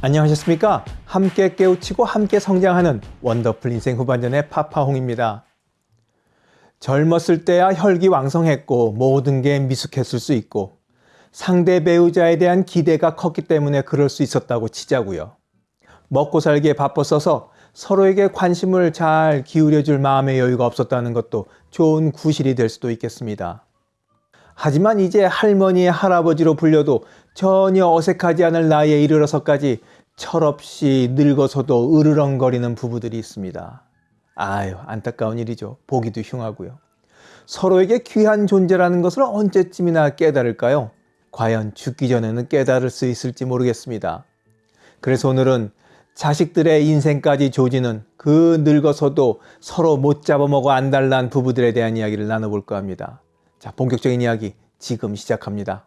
안녕하셨습니까? 함께 깨우치고 함께 성장하는 원더풀 인생 후반전의 파파홍입니다. 젊었을 때야 혈기왕성했고 모든 게 미숙했을 수 있고 상대 배우자에 대한 기대가 컸기 때문에 그럴 수 있었다고 치자고요. 먹고 살기에 바빴어서 서로에게 관심을 잘 기울여 줄 마음의 여유가 없었다는 것도 좋은 구실이 될 수도 있겠습니다. 하지만 이제 할머니, 할아버지로 불려도 전혀 어색하지 않을 나이에 이르러서까지 철없이 늙어서도 으르렁거리는 부부들이 있습니다. 아유, 안타까운 일이죠. 보기도 흉하고요. 서로에게 귀한 존재라는 것을 언제쯤이나 깨달을까요? 과연 죽기 전에는 깨달을 수 있을지 모르겠습니다. 그래서 오늘은 자식들의 인생까지 조지는 그 늙어서도 서로 못 잡아먹어 안달난 부부들에 대한 이야기를 나눠볼까 합니다. 자, 본격적인 이야기 지금 시작합니다.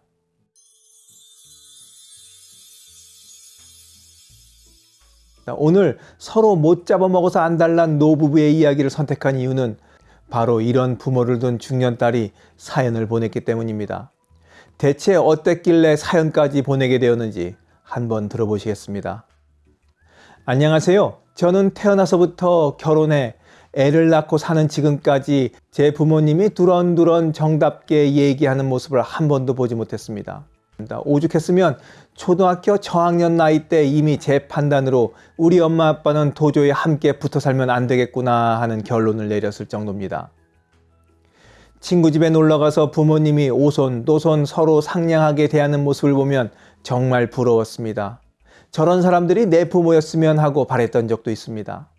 오늘 서로 못 잡아먹어서 안달난 노부부의 이야기를 선택한 이유는 바로 이런 부모를 둔 중년 딸이 사연을 보냈기 때문입니다. 대체 어땠길래 사연까지 보내게 되었는지 한번 들어보시겠습니다. 안녕하세요. 저는 태어나서부터 결혼해 애를 낳고 사는 지금까지 제 부모님이 두런두런 정답게 얘기하는 모습을 한 번도 보지 못했습니다. 오죽했으면 초등학교 저학년 나이 때 이미 제 판단으로 우리 엄마 아빠는 도저히 함께 붙어 살면 안 되겠구나 하는 결론을 내렸을 정도입니다. 친구 집에 놀러가서 부모님이 오손, 노손 서로 상냥하게 대하는 모습을 보면 정말 부러웠습니다. 저런 사람들이 내 부모였으면 하고 바랬던 적도 있습니다.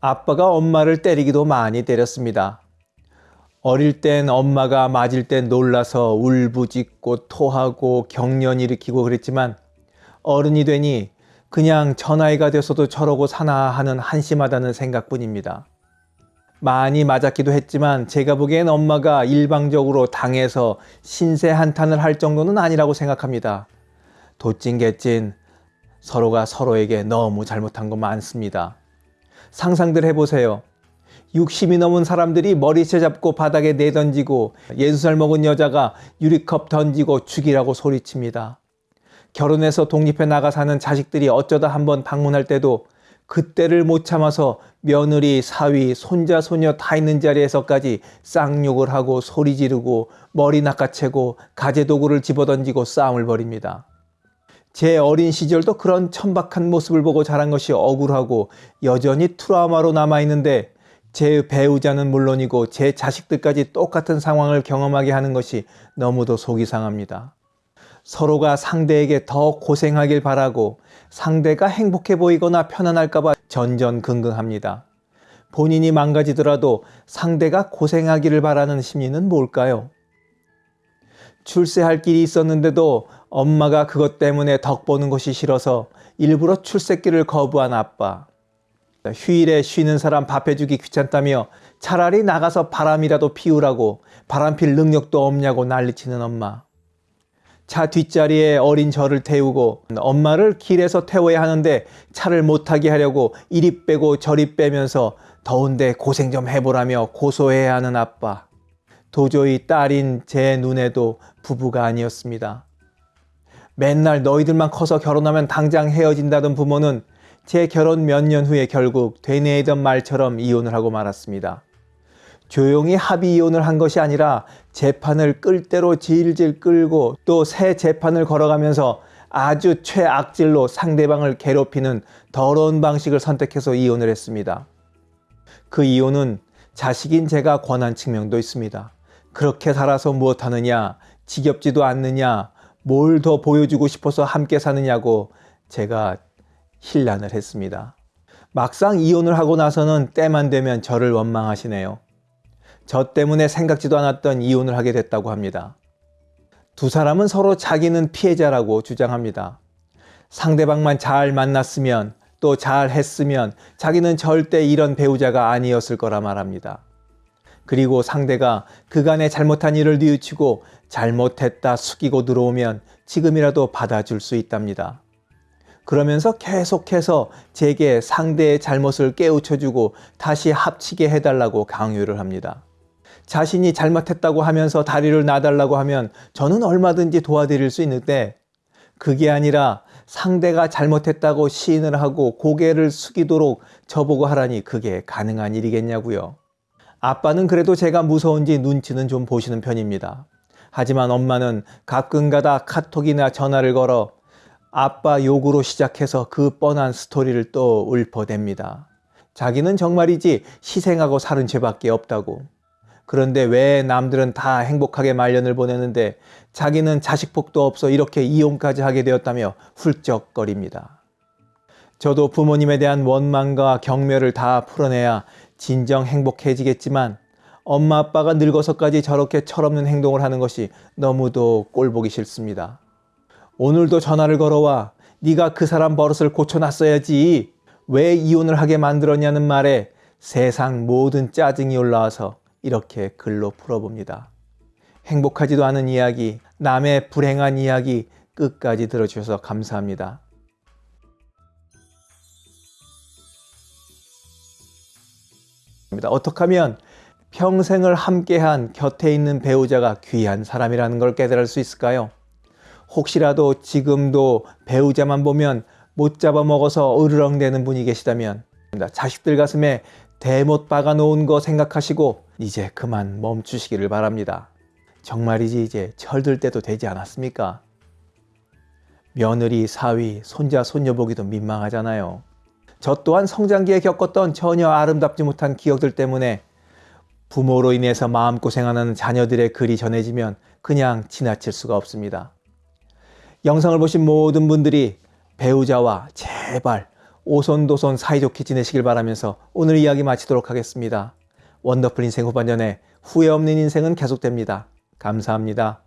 아빠가 엄마를 때리기도 많이 때렸습니다. 어릴 땐 엄마가 맞을 땐 놀라서 울부짖고 토하고 경련 일으키고 그랬지만 어른이 되니 그냥 전아이가 돼서도 저러고 사나 하는 한심하다는 생각뿐입니다. 많이 맞았기도 했지만 제가 보기엔 엄마가 일방적으로 당해서 신세 한탄을 할 정도는 아니라고 생각합니다. 도찐개찐 서로가 서로에게 너무 잘못한 거 많습니다. 상상들 해보세요. 60이 넘은 사람들이 머리채 잡고 바닥에 내던지고 60살 먹은 여자가 유리컵 던지고 죽이라고 소리칩니다. 결혼해서 독립해 나가 사는 자식들이 어쩌다 한번 방문할 때도 그때를 못 참아서 며느리, 사위, 손자, 소녀 다 있는 자리에서까지 쌍욕을 하고 소리 지르고 머리 낚아채고 가재도구를 집어던지고 싸움을 벌입니다. 제 어린 시절도 그런 천박한 모습을 보고 자란 것이 억울하고 여전히 트라우마로 남아있는데 제 배우자는 물론이고 제 자식들까지 똑같은 상황을 경험하게 하는 것이 너무도 속이 상합니다. 서로가 상대에게 더 고생하길 바라고 상대가 행복해 보이거나 편안할까봐 전전긍긍합니다. 본인이 망가지더라도 상대가 고생하기를 바라는 심리는 뭘까요? 출세할 길이 있었는데도 엄마가 그것 때문에 덕 보는 것이 싫어서 일부러 출세길을 거부한 아빠. 휴일에 쉬는 사람 밥 해주기 귀찮다며 차라리 나가서 바람이라도 피우라고 바람 필 능력도 없냐고 난리치는 엄마. 차 뒷자리에 어린 저를 태우고 엄마를 길에서 태워야 하는데 차를 못 타게 하려고 이리 빼고 저리 빼면서 더운데 고생 좀 해보라며 고소해야 하는 아빠. 도저히 딸인 제 눈에도 부부가 아니었습니다. 맨날 너희들만 커서 결혼하면 당장 헤어진다던 부모는 제 결혼 몇 년 후에 결국 되뇌이던 말처럼 이혼을 하고 말았습니다. 조용히 합의 이혼을 한 것이 아니라 재판을 끌 대로 질질 끌고 또 새 재판을 걸어가면서 아주 최악질로 상대방을 괴롭히는 더러운 방식을 선택해서 이혼을 했습니다. 그 이혼은 자식인 제가 권한 측면도 있습니다. 그렇게 살아서 무엇하느냐, 지겹지도 않느냐, 뭘 더 보여주고 싶어서 함께 사느냐고 제가 힐난을 했습니다. 막상 이혼을 하고 나서는 때만 되면 저를 원망하시네요. 저 때문에 생각지도 않았던 이혼을 하게 됐다고 합니다. 두 사람은 서로 자기는 피해자라고 주장합니다. 상대방만 잘 만났으면 또 잘 했으면 자기는 절대 이런 배우자가 아니었을 거라 말합니다. 그리고 상대가 그간의 잘못한 일을 뉘우치고 잘못했다 숙이고 들어오면 지금이라도 받아줄 수 있답니다. 그러면서 계속해서 제게 상대의 잘못을 깨우쳐주고 다시 합치게 해달라고 강요를 합니다. 자신이 잘못했다고 하면서 다리를 놔달라고 하면 저는 얼마든지 도와드릴 수 있는데 그게 아니라 상대가 잘못했다고 시인을 하고 고개를 숙이도록 저보고 하라니 그게 가능한 일이겠냐고요. 아빠는 그래도 제가 무서운지 눈치는 좀 보시는 편입니다. 하지만 엄마는 가끔가다 카톡이나 전화를 걸어 아빠 욕으로 시작해서 그 뻔한 스토리를 또 읊어댑니다. 자기는 정말이지 희생하고 사는 죄밖에 없다고. 그런데 왜 남들은 다 행복하게 말년을 보내는데 자기는 자식 복도 없어 이렇게 이혼까지 하게 되었다며 훌쩍거립니다. 저도 부모님에 대한 원망과 경멸을 다 풀어내야 진정 행복해지겠지만 엄마 아빠가 늙어서까지 저렇게 철없는 행동을 하는 것이 너무도 꼴보기 싫습니다. 오늘도 전화를 걸어와 네가 그 사람 버릇을 고쳐놨어야지 왜 이혼을 하게 만들었냐는 말에 세상 모든 짜증이 올라와서 이렇게 글로 풀어봅니다. 행복하지도 않은 이야기, 남의 불행한 이야기 끝까지 들어주셔서 감사합니다. 어떻게 하면 평생을 함께한 곁에 있는 배우자가 귀한 사람이라는 걸 깨달을 수 있을까요? 혹시라도 지금도 배우자만 보면 못 잡아먹어서 으르렁대는 분이 계시다면 자식들 가슴에 대못 박아 놓은 거 생각하시고 이제 그만 멈추시기를 바랍니다. 정말이지 이제 철들 때도 되지 않았습니까? 며느리, 사위, 손자, 손녀 보기도 민망하잖아요. 저 또한 성장기에 겪었던 전혀 아름답지 못한 기억들 때문에 부모로 인해서 마음고생하는 자녀들의 글이 전해지면 그냥 지나칠 수가 없습니다. 영상을 보신 모든 분들이 배우자와 제발 오손도손 사이좋게 지내시길 바라면서 오늘 이야기 마치도록 하겠습니다. 원더풀 인생 후반전에 후회 없는 인생은 계속됩니다. 감사합니다.